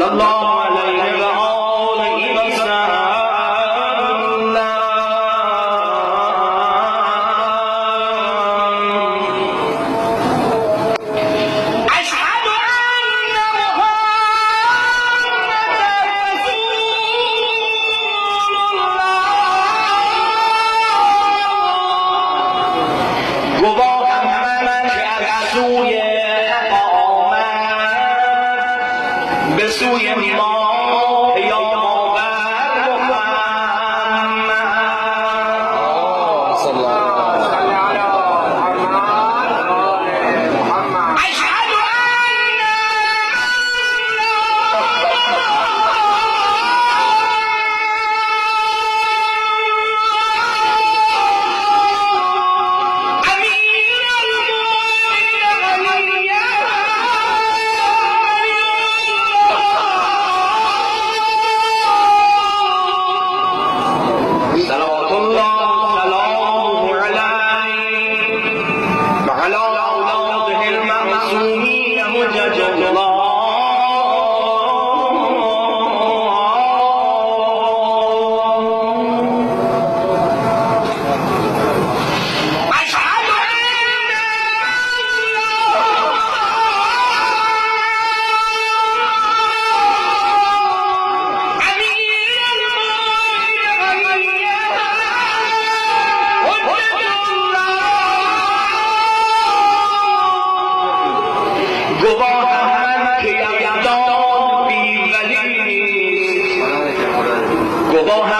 সাল্লাল্লাহু Suyam گواهم من که یزدان بیولی نیست. گواهم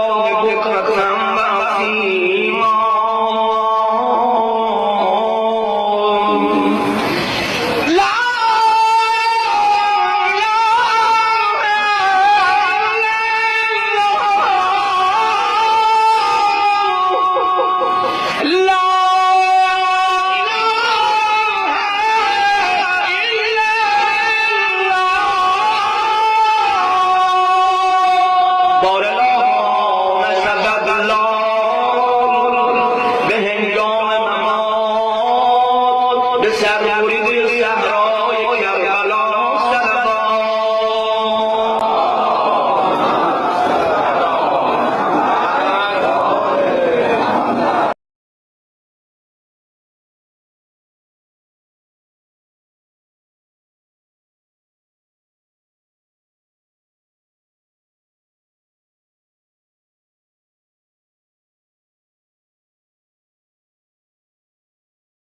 ঘটনা